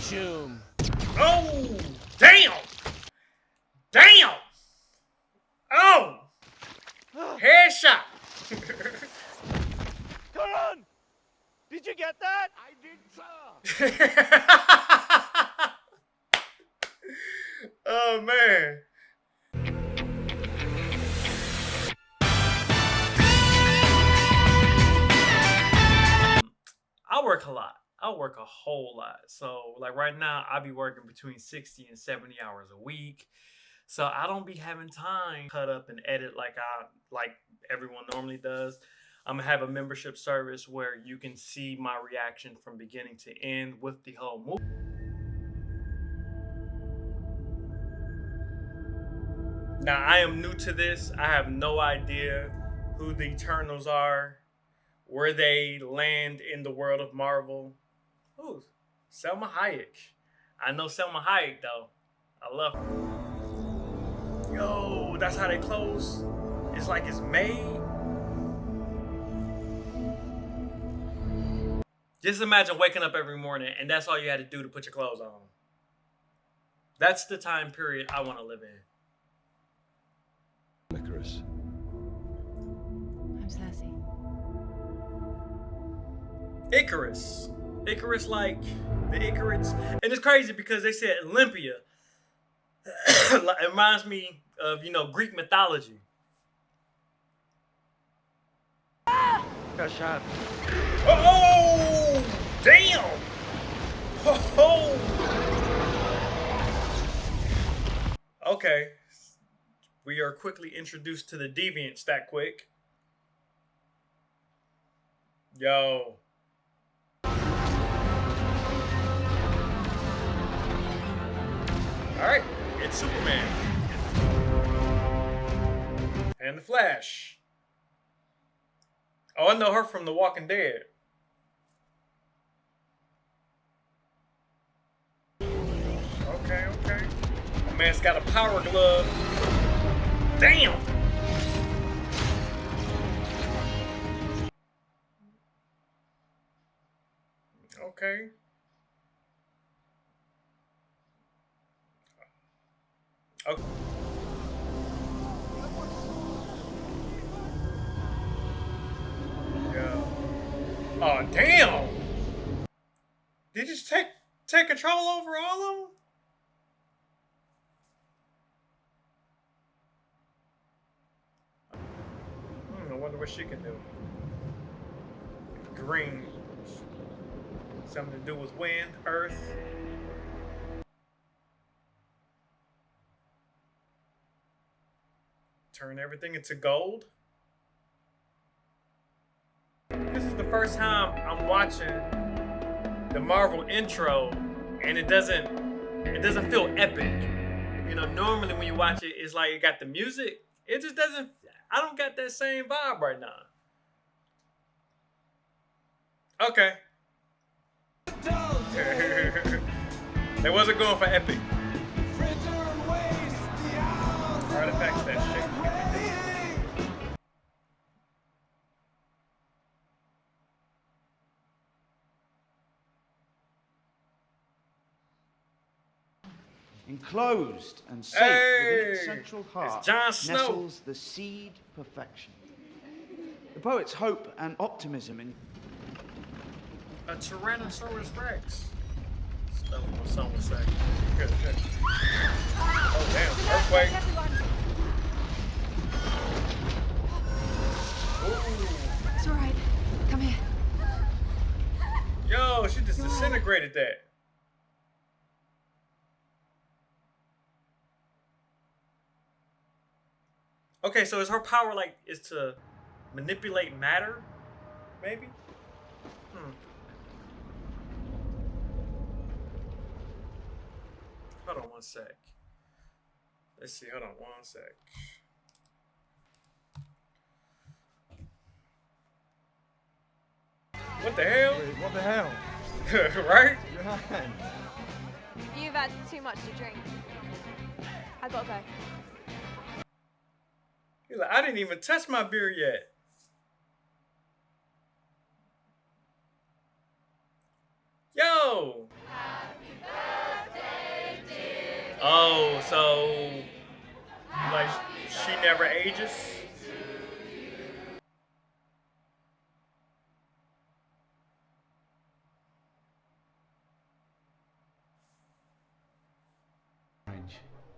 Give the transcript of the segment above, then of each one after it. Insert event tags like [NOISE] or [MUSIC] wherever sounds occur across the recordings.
Shoom. Oh, damn! Damn! Oh! Headshot! [LAUGHS] Karan! Did you get that? I did, sir. [LAUGHS] oh man. I work a lot. I work a whole lot. So like right now, I be working between 60 and 70 hours a week. So I don't be having time cut up and edit like I like everyone normally does. I'm gonna have a membership service where you can see my reaction from beginning to end with the whole movie. Now I am new to this. I have no idea who the Eternals are, where they land in the world of Marvel. Ooh, Salma Hayek. I know Salma Hayek though. I love her. Yo, that's how they close. It's like it's made. Just imagine waking up every morning and that's all you had to do to put your clothes on. That's the time period I want to live in. Ikaris. I'm sassy. Ikaris. Ikaris, like the Icarus. And it's crazy because they said Olympia. [COUGHS] it reminds me of, you know, Greek mythology. Got shot. Oh, damn. Oh. oh. Okay. We are quickly introduced to the deviants that quick. Yo. Alright, it's Superman. And the Flash. Oh, I know her from The Walking Dead. Okay, okay. My man's got a power glove. Damn! Okay. Okay. Yeah. Oh damn! Did you take take control over all of them? Hmm, I wonder what she can do. Green. Something to do with wind, earth. Turn everything into gold. This is the first time I'm watching the Marvel intro and it doesn't it doesn't feel epic. You know, normally when you watch it, it's like it got the music. It just doesn't I don't got that same vibe right now. Okay. [LAUGHS] they wasn't going for epic. Artifacts that shit. Enclosed and safe Hey, within its central heart Jon Snow. nestles the seed perfection. The poet's hope and optimism in A Tyrannosaurus Rex. Stuff what someone say. oh damn, earthquake. Ooh. It's alright. Come here. Yo, she just disintegrated that. Okay, so is her power like is to manipulate matter? Maybe? Hmm. Hold on one sec. Let's see, hold on one sec. What the hell? What the hell? [LAUGHS] right? Your hand. You've had too much to drink. I gotta go. He's like, I didn't even touch my beer yet. Yo! Oh, so like she never ages.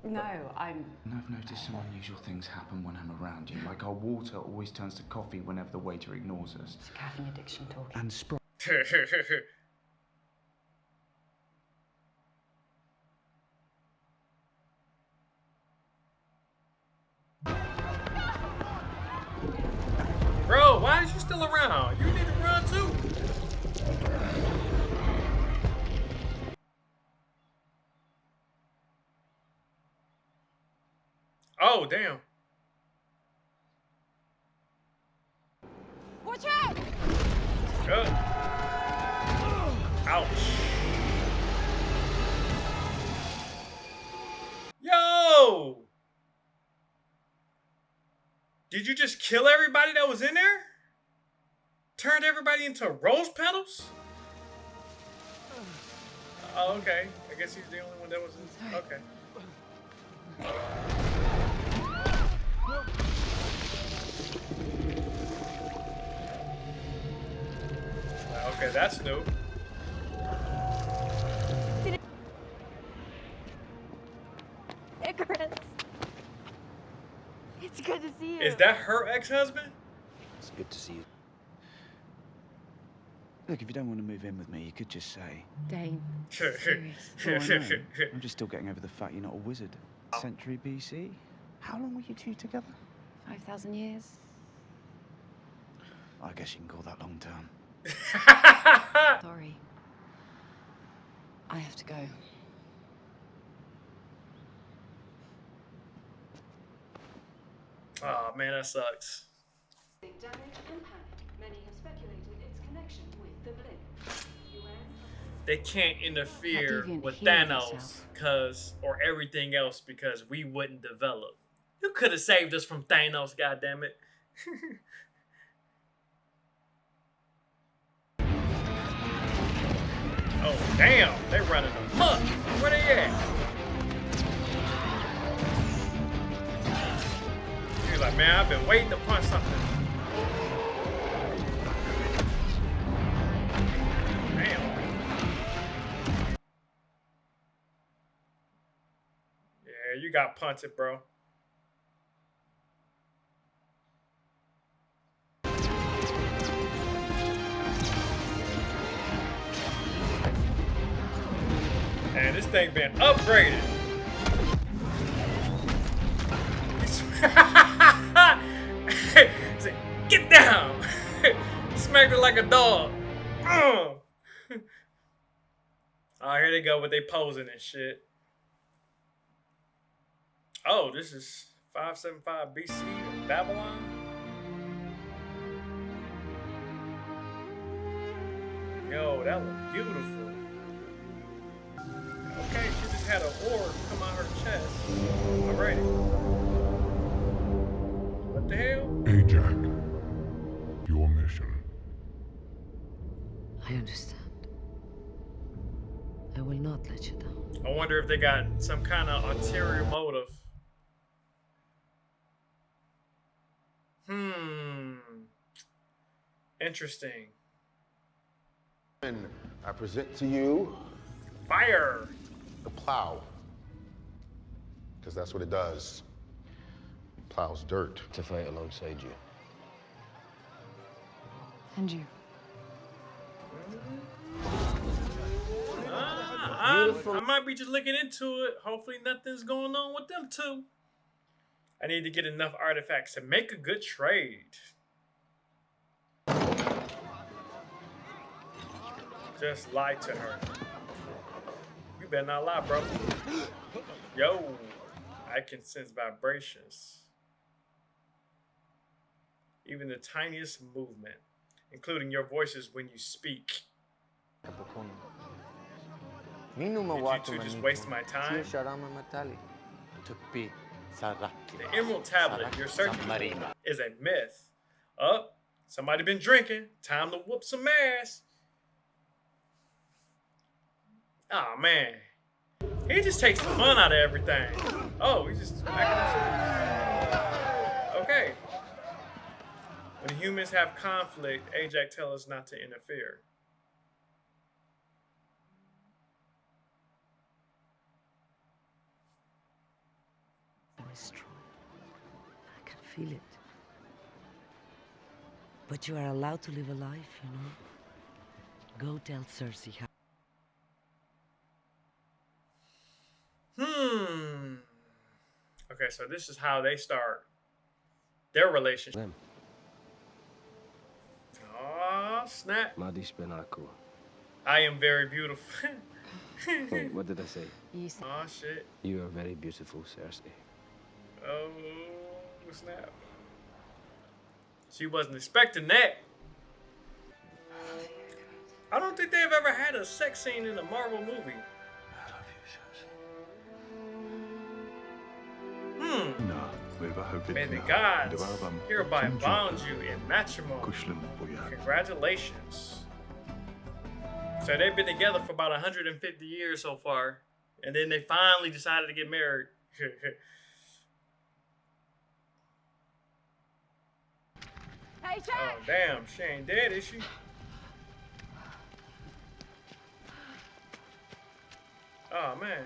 No, I'm. And I've noticed some unusual things happen when I'm around you. Like our water always turns to coffee whenever the waiter ignores us. It's caffeine addiction talking. And Sprite Bro, why is you still around? You need to run too. Oh, damn. Watch out! Good. Ouch. Yo! Did you just kill everybody that was in there? Turned everybody into rose petals? Oh, okay. I guess he's the only one that was in. Okay. Okay, that's new. Ikaris. It's good to see you. Is that her ex-husband? It's good to see you. Look, if you don't want to move in with me, you could just say. Dane. [LAUGHS] I know. I'm just still getting over the fact you're not a wizard. Century BC? How long were you two together? 5,000 years. I guess you can call that long term. [LAUGHS] Sorry. I have to go. oh man, that sucks. damage and panic. Many have speculated its connection with the blip. UN They can't interfere with Thanos cause or everything else because we wouldn't develop. You could have saved us from Thanos, goddammit. [LAUGHS] oh damn, They're running amok. Where they at? He's like, man, I've been waiting to punch something. Damn. Yeah, you got punted, bro. And this thing been upgraded. [LAUGHS] Say, Get down! [LAUGHS] Smacked it like a dog. [LAUGHS] Oh, here they go with they posing and shit. Oh, this is 575 BC Babylon. Yo, that look beautiful. Okay, she just had an orb come out her chest. Alrighty. What the hell? Ajak, your mission. I understand. I will not let you down. I wonder if they got some kind of ulterior motive. Hmm. Interesting. And I present to you Fire. The plow. Because that's what it does. It plows dirt. to fight alongside you. And you. Ah, I, I might be just looking into it. Hopefully, nothing's going on with them too. I need to get enough artifacts to make a good trade. Just lie to her. Better not lie, bro. Yo, I can sense vibrations. Even the tiniest movement, including your voices when you speak. Did you two just waste my time? The Emerald Tablet you're searching for is a myth. Oh, somebody been drinking. Time to whoop some ass. Oh man. He just takes the fun out of everything. Oh, he's just. Okay. When humans have conflict, Ajak tells us not to interfere. I can feel it. But you are allowed to live a life, you know. Go tell Sersi how. Hmm. Okay, so this is how they start their relationship. Them. Oh, snap. Madish Benaku. I am very beautiful. [LAUGHS] Wait, what did I say? You said oh, shit. You are very beautiful, Sersi. Oh, snap. She wasn't expecting that. I don't think they've ever had a sex scene in a Marvel movie. May the gods hereby bound you in matrimony. Congratulations. So they've been together for about 150 years so far, and then they finally decided to get married. [LAUGHS] Hey, oh damn, she ain't dead, is she? Oh man.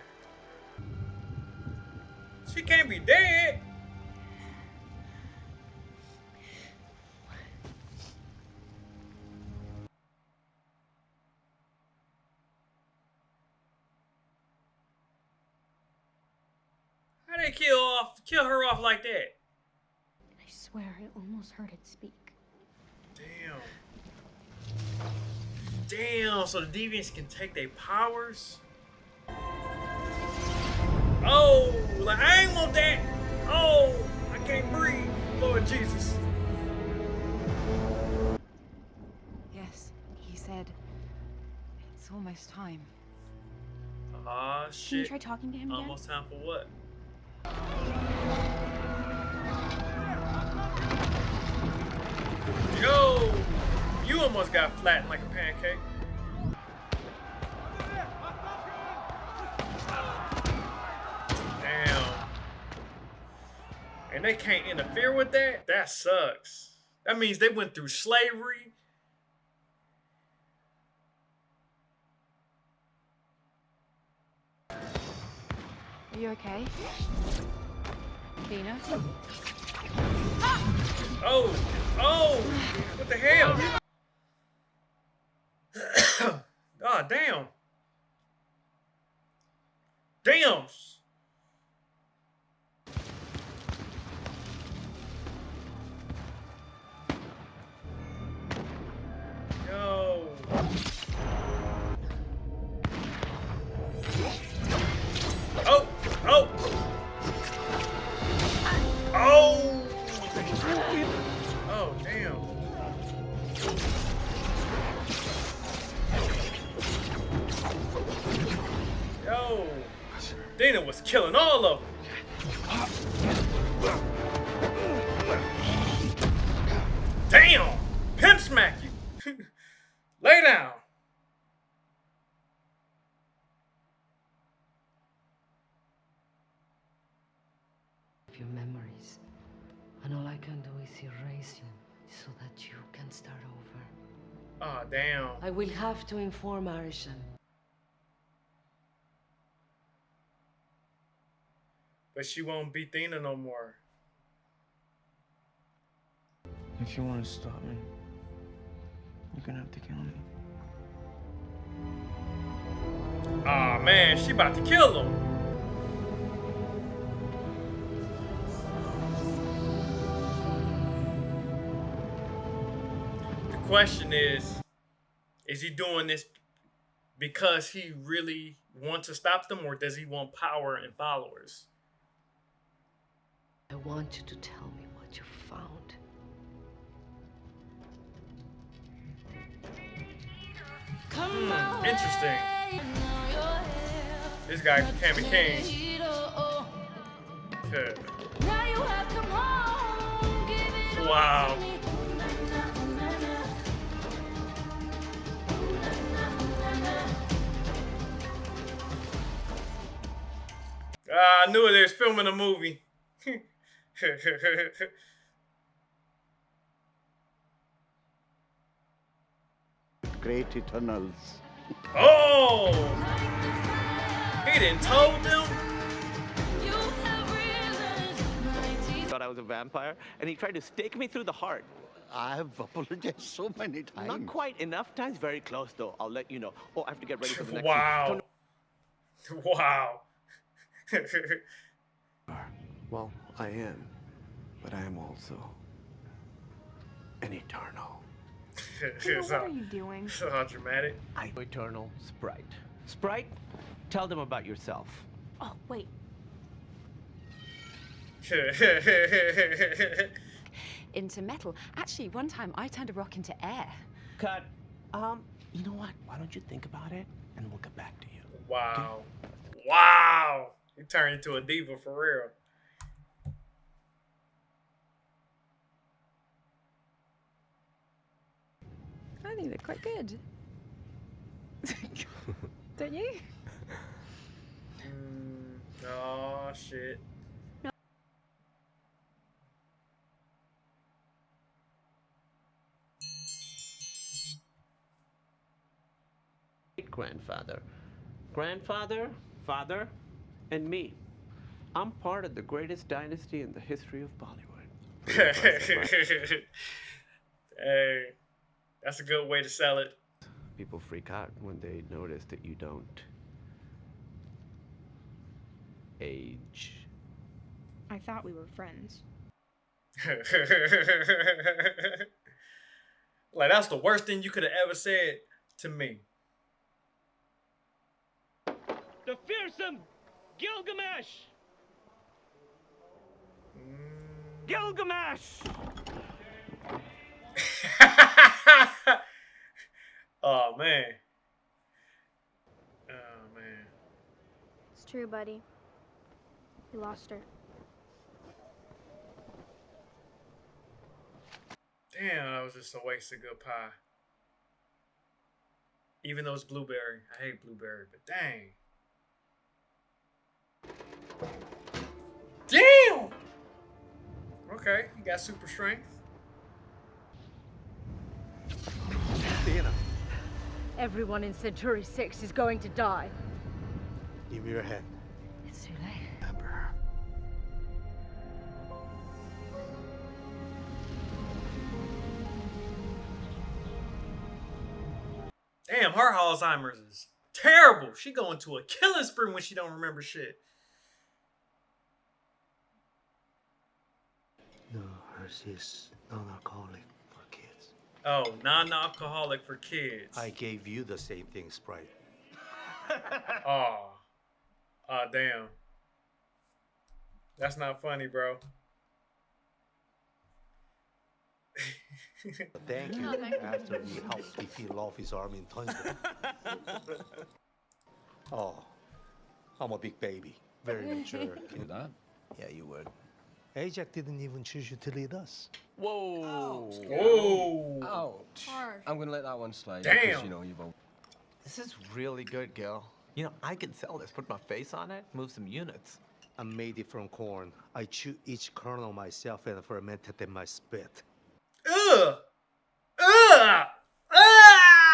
She can't be dead. How they kill off kill her off like that? I swear I almost heard it speak. Damn. Damn, so the deviants can take their powers? Oh, like I ain't want that. Oh, I can't breathe. Lord Jesus. yes. He said it's almost time. Ah, Can you shit. try talking to him again? Almost time for what? Yo, you almost got flattened like a pancake. And they can't interfere with that? That sucks. That means they went through slavery. Are you okay? Thena? Oh, oh, what the hell? [COUGHS] oh, damn. Damn. Yo. Oh, oh. Oh. Oh, damn. Yo. Thena was killing all of them. Damn. Pimp smack. Lay down. your memories. And all I can do is erase them so that you can start over. Oh, damn. I will have to inform Arishem. But she won't be Thena no more. If you want to stop me, you're gonna have to kill me. Aw, man, she about to kill him. The question is, is he doing this because he really wants to stop them or does he want power and followers? I want you to tell me what you found. Hmm, interesting. This guy can be king. Wow. Ah, I knew it. They was filming a movie. [LAUGHS] [LAUGHS] Great Eternals. oh! He didn't told them. Thought I was a vampire, and he tried to stake me through the heart. I have apologized so many times. Not quite enough times. Very close, though. I'll let you know. Oh, I have to get ready for the next Wow. one. Wow. [LAUGHS] Well, I am, but I am also an eternal. [LAUGHS] It's what are you doing? So all dramatic. I eternal sprite. Sprite, tell them about yourself. Oh, wait. [LAUGHS] Into metal. Actually, one time I turned a rock into air. Cut. Um, you know what? Why don't you think about it, and we'll get back to you. wow. Wow. You turned into a diva for real. I think they're quite good. [LAUGHS] Don't you? Mm, oh, shit. Great grandfather, grandfather, father, and me. I'm part of the greatest dynasty in the history of Bollywood. [LAUGHS] Pretty impressive, right? hey, that's a good way to sell it. People freak out when they notice that you don't age. I thought we were friends. [LAUGHS] like that's the worst thing you could have ever said to me. The fearsome Gilgamesh! Mm. Gilgamesh! [LAUGHS] oh man. Oh man. It's true, buddy. We lost her. Damn, that was just a waste of good pie. Even though it's blueberry. I hate blueberry, but dang. Damn! Okay, you got super strength. Everyone in Centauri 6 is going to die. Give me your hand. It's too late. Damn, her Alzheimer's is terrible. She going to a killing spree when she don't remember shit. No, hers is non-alcoholic for kids. Oh, non-alcoholic for kids. I gave you the same thing, Sprite. [LAUGHS] Oh. Oh, damn. That's not funny, bro. [LAUGHS] Thank you. Oh. After he helped me peel off his arm in thunder. oh, [LAUGHS] I'm a big baby. Very mature. Do that? Yeah, you would. Ajak didn't even choose you to lead us. Whoa! Whoa! Ouch! Harsh. I'm gonna let that one slide. Damn. Because, you know, you've. This is really good, Gil. You know, I can sell this. Put my face on it, move some units. I made it from corn. I chew each kernel myself and fermented in my spit. Ugh! Ugh! Ah!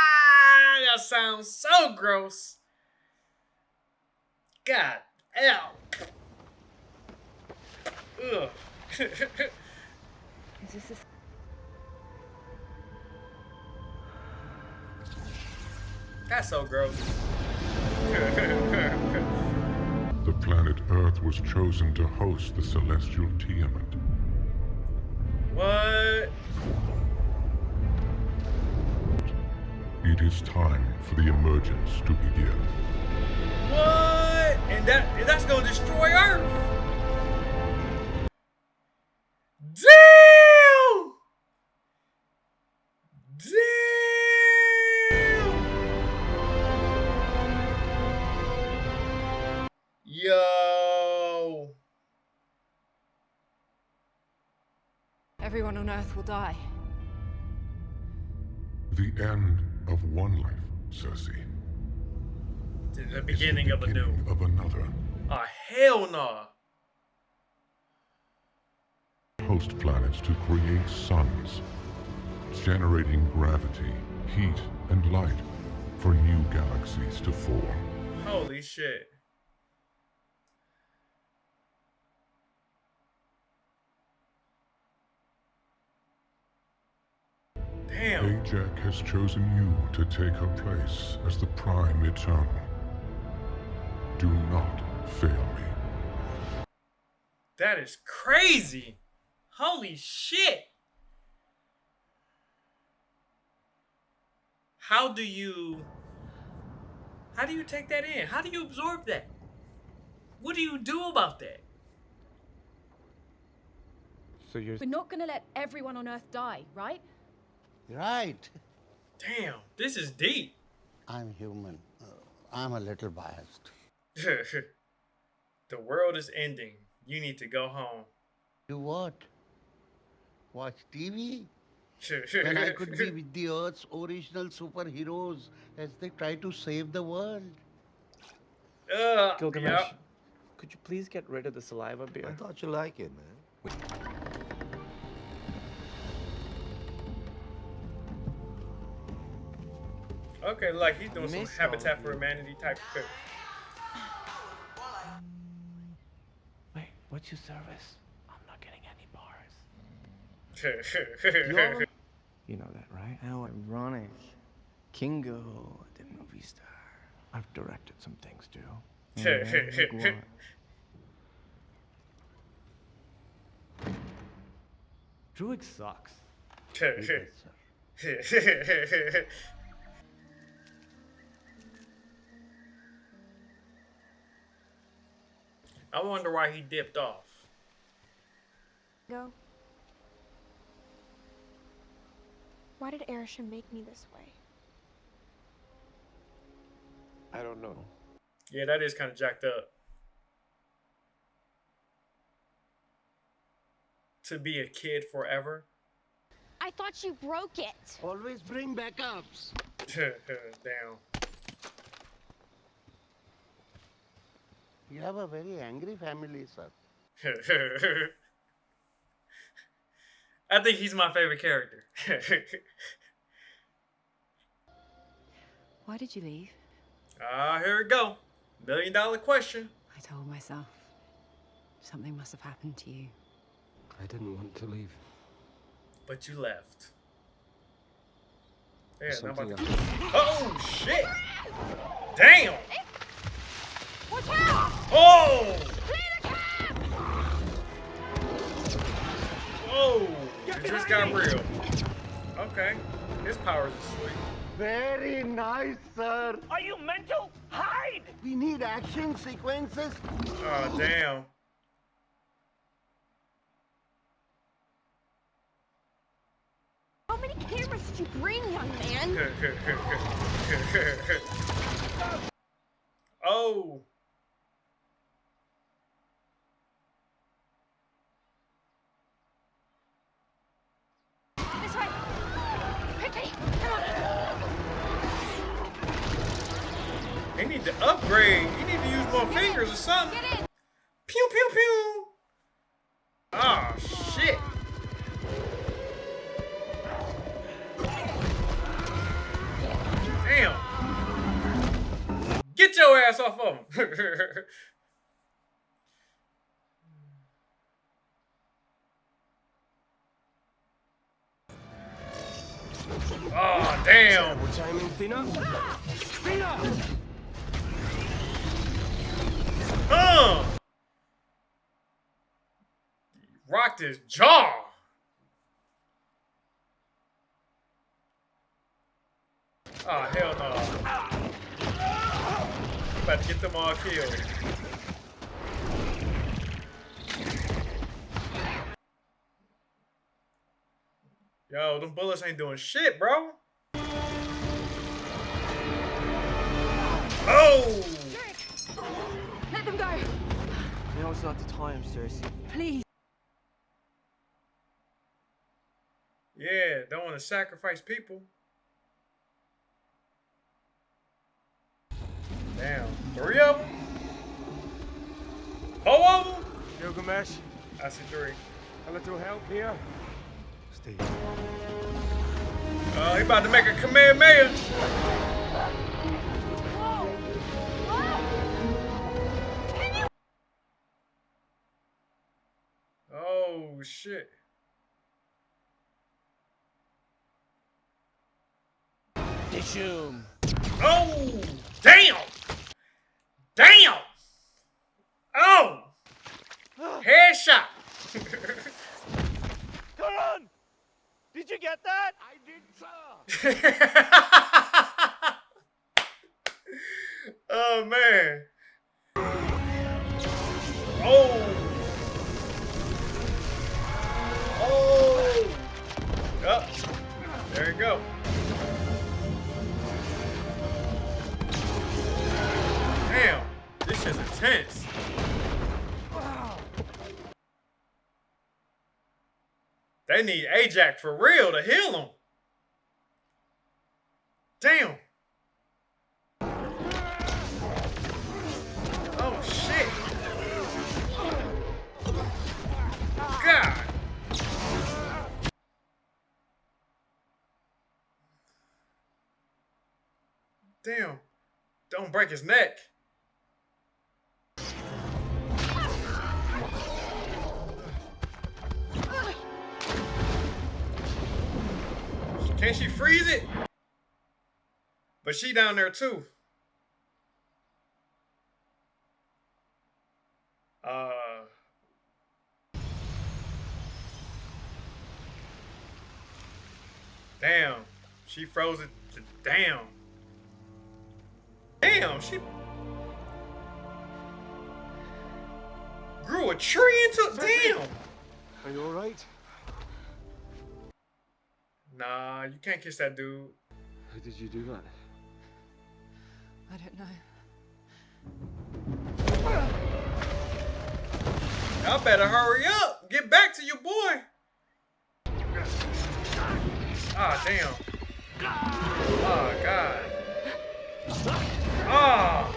That sounds so gross. God, ow. Ugh. Is this a... That's so gross. [LAUGHS] The planet Earth was chosen to host the celestial Tiamut. what? It is time for the emergence to begin. What? And that and that's gonna destroy Earth. Everyone on Earth will die. The end of one life, Sersi. The beginning of a new. Of another. Oh, hell no. Host planets to create suns, generating gravity, heat, and light for new galaxies to form. Holy shit. Damn. Ajak has chosen you to take her place as the Prime Eternal. Do not fail me. That is crazy. Holy shit. How do you How do you take that in? How do you absorb that? What do you do about that? So you're We're not gonna let everyone on Earth die, right? Right. Damn, this is deep. I'm human. Uh, I'm a little biased. [LAUGHS] the world is ending. You need to go home. Do what? Watch TV? when [LAUGHS] I could be with the Earth's original superheroes as they try to save the world. Uh, Gilgamesh, yep. could you please get rid of the saliva beer? I thought you like it, man. Okay, like he's doing some Habitat for Humanity type shit. Wait, what's your service? I'm not getting any bars. [LAUGHS] You're- know that, right? How ironic. Kingo, the movie star. I've directed some things too. Yeah, [LAUGHS] like? Druig sucks. [LAUGHS] I wonder why he dipped off. Go. Why did Arishem make me this way? I don't know. Yeah, that is kind of jacked up. To be a kid forever. I thought you broke it. Always bring backups. [LAUGHS] Damn. You have a very angry family, sir. [LAUGHS] I think he's my favorite character. Why did you leave? Ah, here we go. Million dollar question. I told myself. Something must have happened to you. I didn't want to leave. But you left. Yeah, Something to... Oh, shit! Damn! Watch out! Oh! oh! Whoa! It just got real. Okay. His powers are sweet. Very nice, sir. Are you mental? Hide! We need action sequences. Oh, damn. How many cameras did you bring, young man? [LAUGHS] off of him. oh [LAUGHS] damn. What timing, Fina? Fina! Uh. Rocked his jaw. Oh, hell no. About to get them all killed. Yo, them bullets ain't doing shit, bro. Oh! Let them go. Now it's not the time, Sersi. Please. Yeah, don't want to sacrifice people. Damn, three of them? Four of them? Gilgamesh. I see three. A little help here. Steve. Oh, he about to make a Kamehameha. Oh shit. Dishoom. Oh, damn. Damn. Oh. [GASPS] Headshot. [LAUGHS] Karan! Did you get that? I did, sir. [LAUGHS] oh man. Oh. Oh. Up. There you go. Damn. This is intense. They need Ajak for real to heal him. Damn. Oh shit. God. Damn. Don't break his neck. Can she freeze it? But she down there too. Uh. Damn. She froze it to damn. Damn, she grew a tree into damn. Are you alright? Nah, you can't kiss that dude. How did you do that? I don't know. Y'all better hurry up. Get back to your boy. Ah, damn. Oh, God. Ah.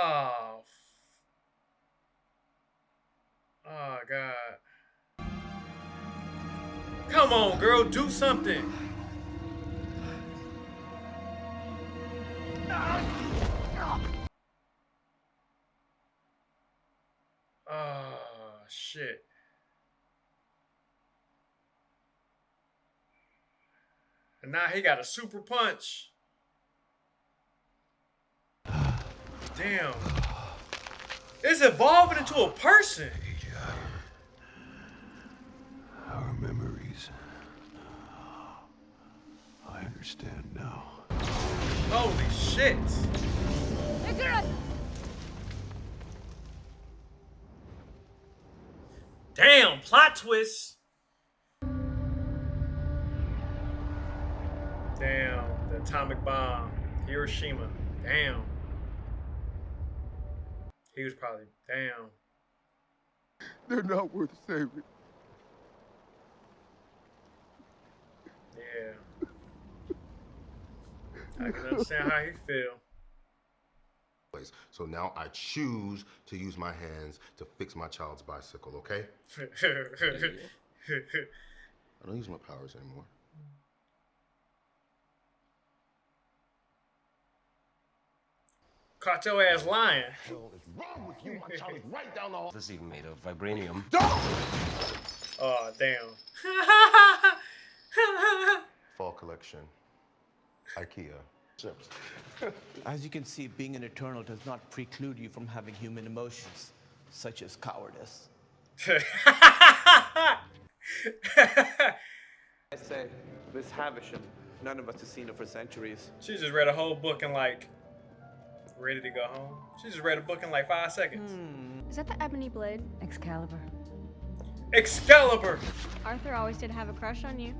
Oh. Oh, God. Come on, girl. Do something. Oh, shit. And now he got a super punch. Damn. It's evolving into a person. Our memories. I understand now. Holy shit. Damn, plot twist. Damn, the atomic bomb. Hiroshima. Damn. He was probably, damn. They're not worth saving. Yeah. I can understand how he feel. So now I choose to use my hands to fix my child's bicycle, okay? [LAUGHS] I don't use my powers anymore. Caught your ass lying. What is wrong with you? My child is right down the hall. This is even made of vibranium. Oh, damn. Fall collection. IKEA. [LAUGHS] As you can see, being an Eternal does not preclude you from having human emotions, such as cowardice. [LAUGHS] I say, Miss Havisham, none of us have seen her for centuries. She just read a whole book in like, ready to go home. She just read a book in like five seconds. Hmm. Is that the ebony blade? Excalibur. Excalibur! Arthur always did have a crush on you.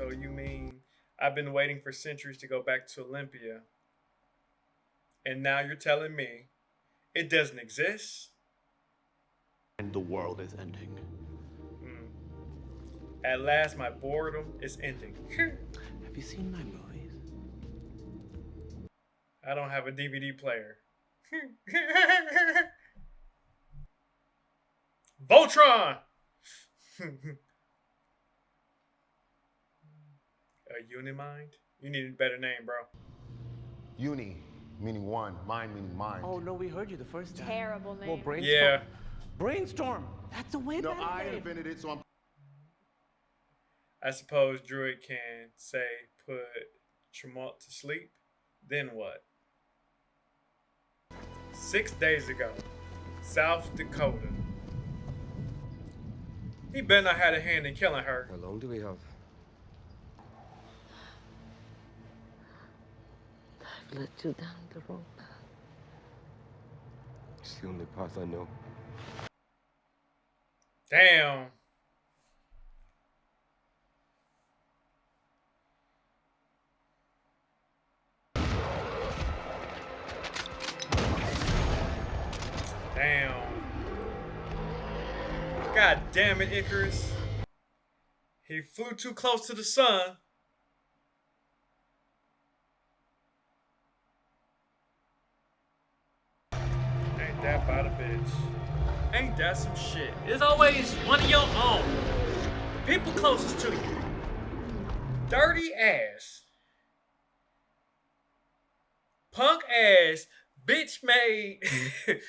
So you mean I've been waiting for centuries to go back to Olympia, and now you're telling me it doesn't exist? And the world is ending. Hmm. At last, my boredom is ending. [LAUGHS] Have you seen my movies? I don't have a DVD player. [LAUGHS] Voltron! [LAUGHS] a Unimind? You need a better name, bro. Uni, meaning one. Mind, meaning mind. Oh, no, we heard you the first time. Terrible name. Well, brainstorm. Yeah. Brainstorm. That's a way No, better I name. invented it, so I'm. I suppose Druig can say put Tiamut to sleep. Then what? Six days ago, South Dakota. He better not had a hand in killing her. How long do we have? Led you down the wrong path. It's the only path I know. Damn. Damn. God damn it, Ikaris. He flew too close to the sun. That about a bitch? Ain't that some shit? It's always one of your own. The people closest to you. Dirty ass. Punk ass. Bitch made. [LAUGHS]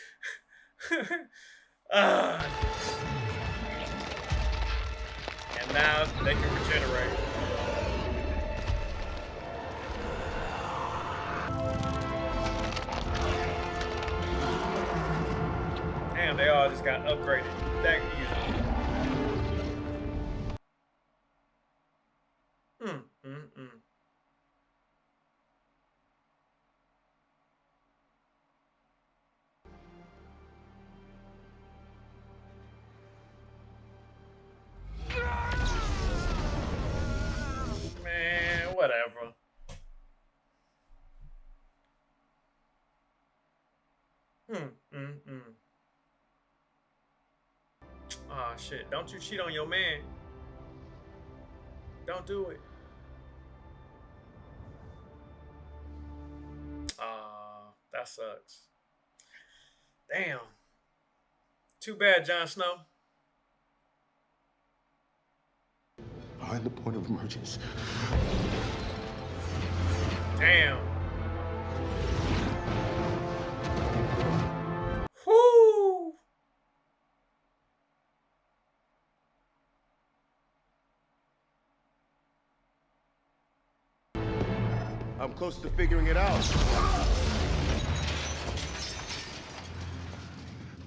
Ah. and now they can regenerate. Upgraded shit. Don't you cheat on your man. Don't do it. Aw, that sucks. Damn. Too bad, Jon Snow. Behind the point of emergence. Damn. I'm close to figuring it out.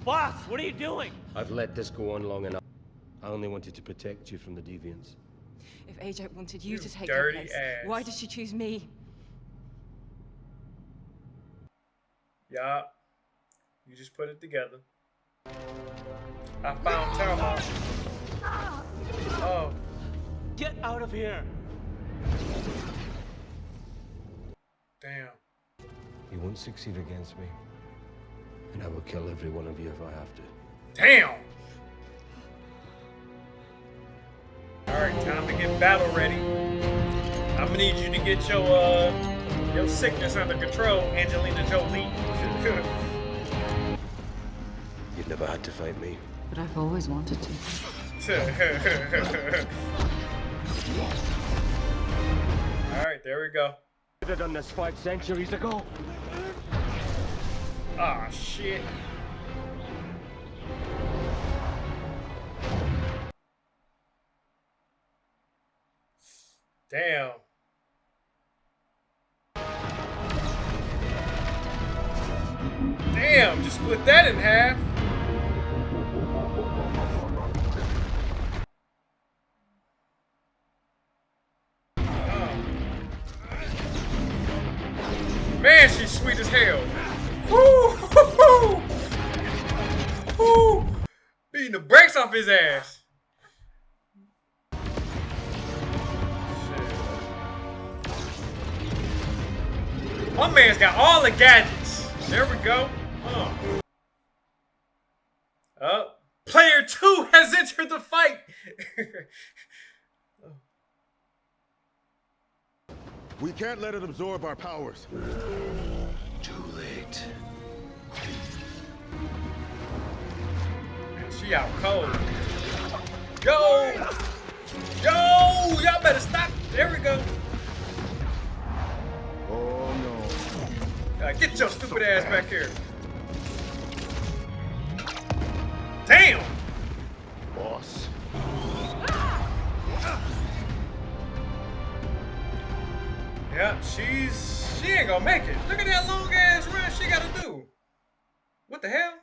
Boss, what are you doing? I've let this go on long enough. I only wanted to protect you from the deviants. If Ajak wanted you, You to take dirty her place, ass. why did she choose me? Yup. You just put it together. I found Tiamut. Ah! Oh. Get out of here. Damn. You won't succeed against me. And I will kill every one of you if I have to. Damn. Alright, time to get battle ready. I'm gonna need you to get your uh your sickness under control, Angelina Jolie. [LAUGHS] You've never had to fight me. But I've always wanted to. [LAUGHS] Alright, there we go. Could have done this five centuries ago. Ah, shit. Damn. Damn, just split that in half. Man, she's sweet as hell. Woo! [LAUGHS] Woo! Beating the brakes off his ass. My man's got all the gadgets. There we go. Oh. Player two has entered the fight. [LAUGHS] We can't let it absorb our powers. Too late. Man, she out cold. Yo! Yo! Y'all better stop. There we go. Oh no. Uh, get your stupid ass back here. Damn! Boss. Yeah, she's she ain't gonna make it. Look at that long ass run she gotta do. What the hell?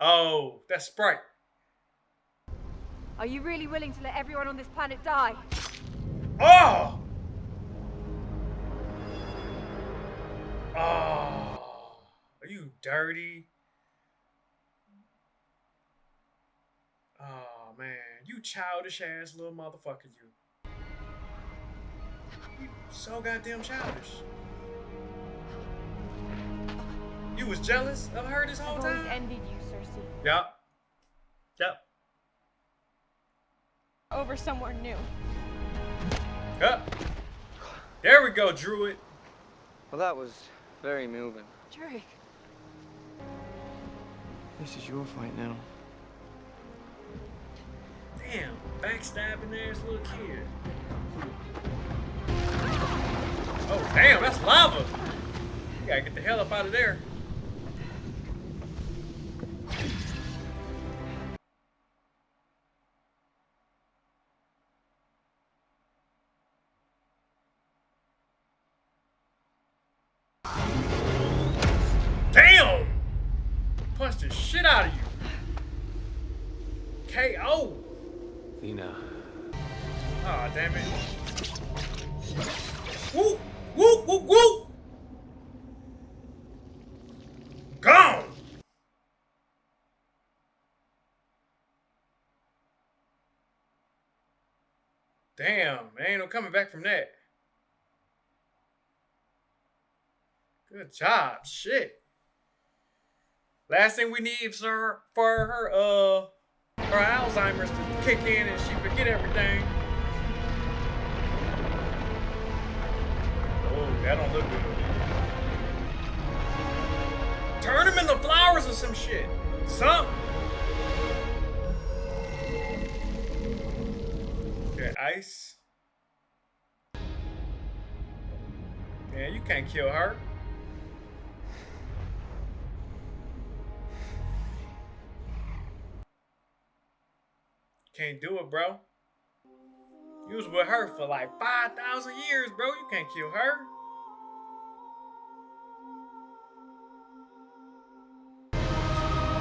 Oh, that's Sprite. Are you really willing to let everyone on this planet die? Oh! Oh, are you dirty? Oh man, you childish ass little motherfucker, you. You so goddamn childish. You was jealous of her this whole I've always time? envied you, Sersi. Yep. Yep. Over somewhere new. Yep. There we go, Druig. Well, that was very moving. Drake. This is your fight now. Damn, backstabbing ass little kid. Oh, damn, that's lava. You gotta get the hell up out of there. Damn, ain't no coming back from that. Good job, shit. Last thing we need, sir, for her, uh, her Alzheimer's to kick in and she forget everything. Oh, that don't look good. Turn them into flowers or some shit. Something. Okay, ice. Man, you can't kill her. Can't do it, bro. You was with her for like 5,000 years, bro. You can't kill her.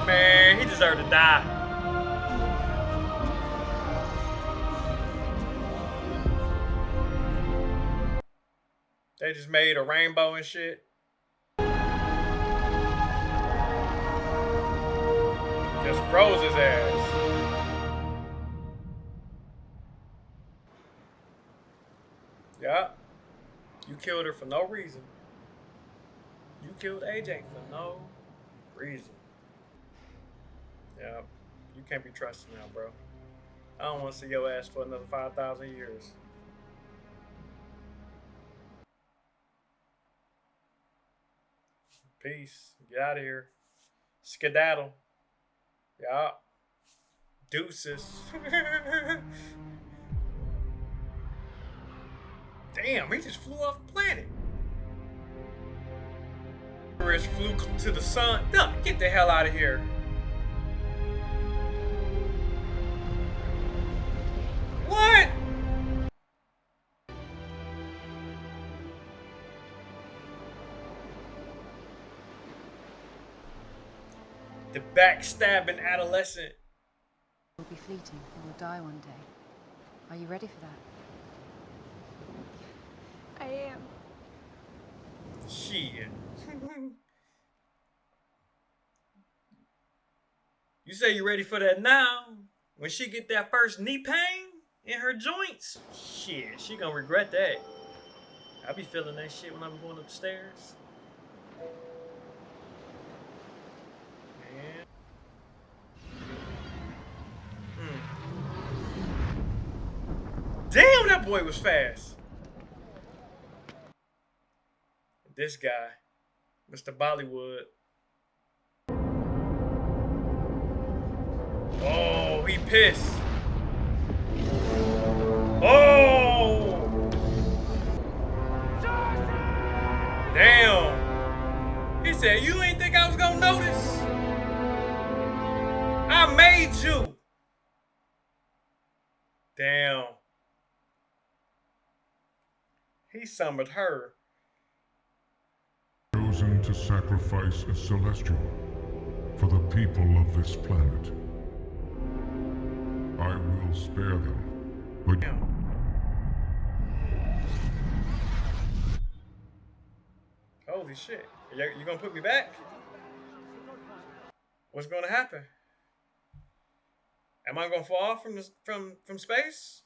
Man, he deserved to die. They just made a rainbow and shit. Just froze his ass. Yeah. You killed her for no reason. You killed Ajak for no reason. Yeah. You can't be trusted now, bro. I don't want to see your ass for another 5,000 years. Peace. Get out of here. Skedaddle. Yeah. Deuces. [LAUGHS] Damn, he just flew off the planet. Flew to the sun. No, get the hell out of here. Backstabbing adolescent. will be fleeting. You will die one day. Are you ready for that? I am. Shit. [LAUGHS] you say you're ready for that now? When she get that first knee pain in her joints? Shit, she gonna regret that. I be feeling that shit when I'm going upstairs. Man. Hmm. Damn, boy was fast. This guy. Mr. Bollywood. Oh, he pissed. Oh! Damn. He said, you ain't think I was gonna notice? I made you. Damn. He summoned her. Chosen to sacrifice a celestial for the people of this planet. I will spare them, but Holy shit. You, you gonna put me back? What's gonna happen? Am I gonna fall from this, from from space?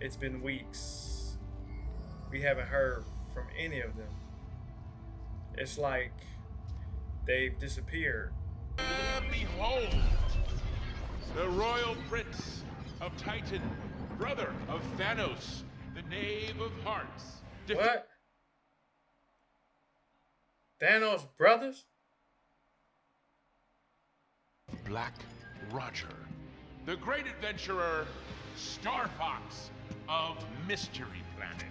It's been weeks. We haven't heard from any of them. It's like they've disappeared. Behold, the royal prince of Titan, brother of Thanos, the knave of hearts. What? Thanos brothers? Black Roger, the great adventurer, Star Fox of Mystery Planet.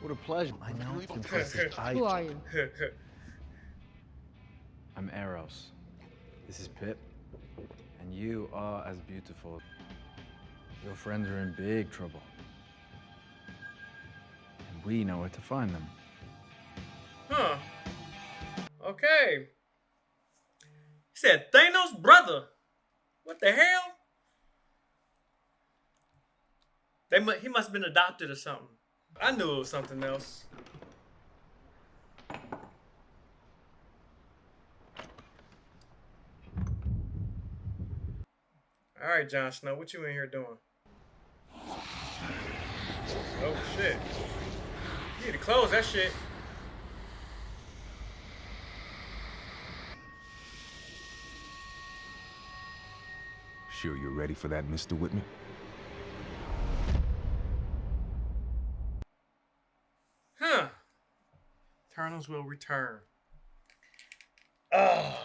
What a pleasure. I know it's impressive. [LAUGHS] I... Who are you? [LAUGHS] I'm Eros. This is Pip. And you are as beautiful. Your friends are in big trouble. And we know where to find them. Huh. Okay. He said Thanos' brother. What the hell? They mu- he must have been adopted or something. I knew it was something else. All right, Jon Snow, what you in here doing? Oh shit! You need to close that shit. Sure you're ready for that, Mr. Whitman? Huh. Will return. Oh,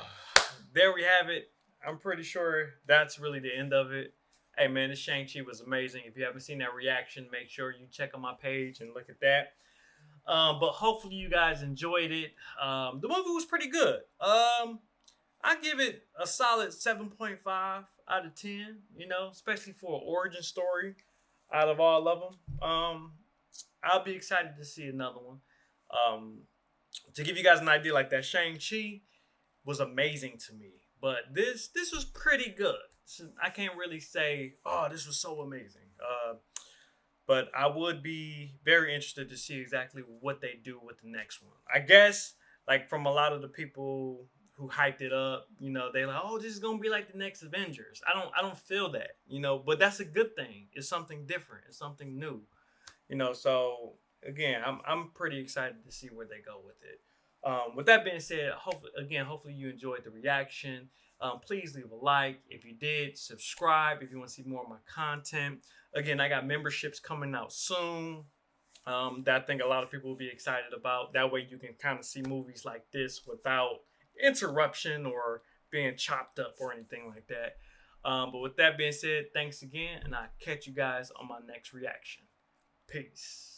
there we have it. I'm pretty sure that's really the end of it. Hey man, this Shang-Chi was amazing. If you haven't seen that reaction, make sure you check on my page and look at that. Um, but hopefully you guys enjoyed it. Um, the movie was pretty good. Um, I give it a solid 7.5 out of 10, you know, especially for an origin story out of all of them. Um, I'll be excited to see another one. To give you guys an idea, like that Shang-Chi was amazing to me. But this this was pretty good. I can't really say, oh, this was so amazing. Uh, but I would be very interested to see exactly what they do with the next one. I guess, like from a lot of the people who hyped it up, you know, they like, oh, this is gonna be like the next Avengers. I don't I don't feel that, you know, but that's a good thing. It's something different. It's something new. You know, so again, I'm I'm pretty excited to see where they go with it. Um, with that being said, hopefully again, hopefully you enjoyed the reaction. Um, please leave a like if you did. Subscribe if you want to see more of my content. Again, I got memberships coming out soon um, that I think a lot of people will be excited about. That way you can kind of see movies like this without interruption or being chopped up or anything like that. Um, but with that being said, thanks again, and I'll catch you guys on my next reaction. Peace.